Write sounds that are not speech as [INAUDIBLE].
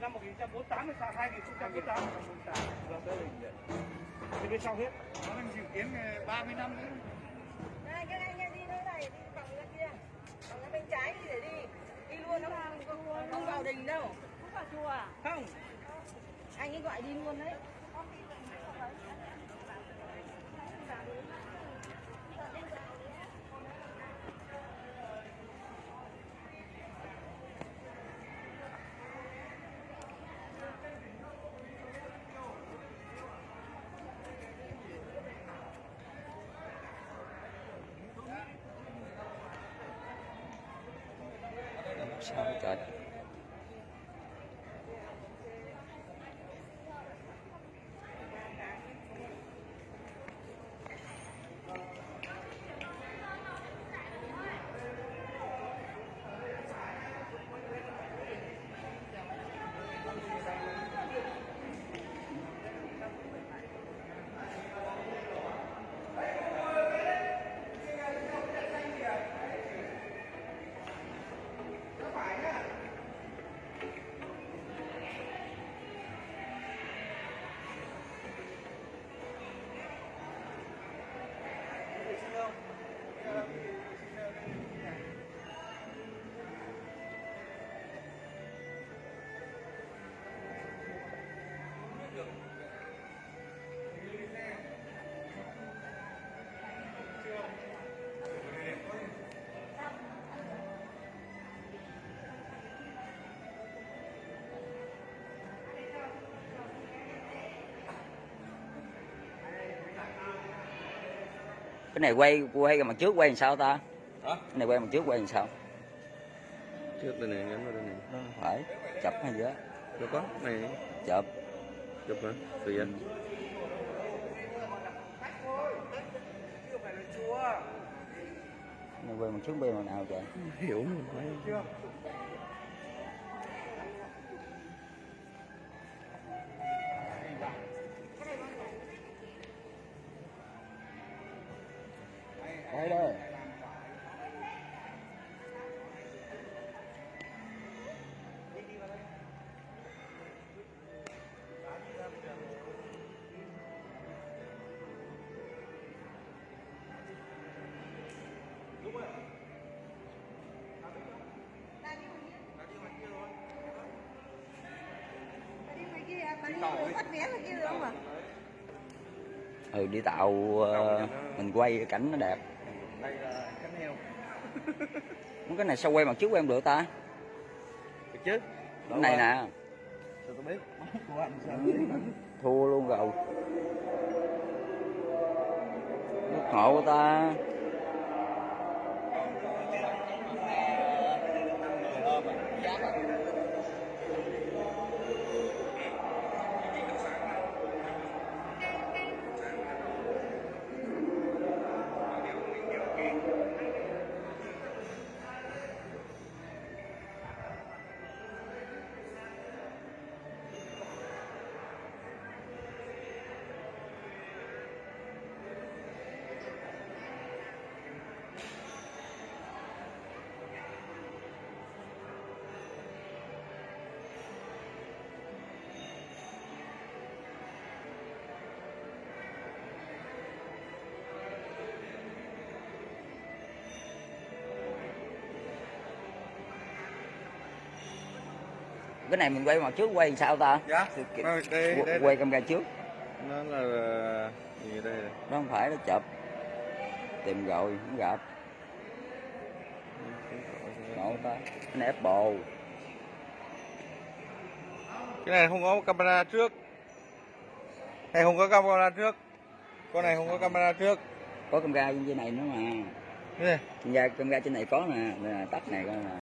năm 1948 hay sao 2048 thì bên sau hết nó đang dự kiến 30 năm nữa Này, các anh em đi nơi này, đi vòng ra kia. Vòng ra bên trái đi để đi. Đi luôn, không, không, không vào đình đâu. Không vào chùa à? Không. Anh ấy gọi đi luôn đấy. Sao trời cái này quay quay mặt trước quay làm sao ta? Hả? cái này quay mặt trước quay làm sao? Trước đây này nhắm vào đây này. Nó phải chụp hay gì đó đâu có này. Chụp chụp hả tùy anh này quay mặt trước quay mặt nào trời hiểu mình phải quay đây Đi ngoài kia, mà đi bắt vé ngoài kia được không ạ? ừ đi tạo ờ, mình quay cảnh nó đẹp. Đây là cánh heo. [LAUGHS] Cái này sao quay mặt trước quay không được ta? Được chứ cái này nè. Sao tôi biết? Của anh sao? Thua luôn rồi. Nước ngộ của ta cái này mình quay mặt trước quay sao ta? Dạ. Đây đây, đây, quay camera trước. Nó là gì đây? Đó không phải nó chụp. Tìm rồi không gặp. Ngộ ta cái này Apple. Cái này không có camera trước. Này không có camera trước. Con này không có camera trước. Có camera trên này nữa mà. Camera camera trên này có nè nè tắt này coi nè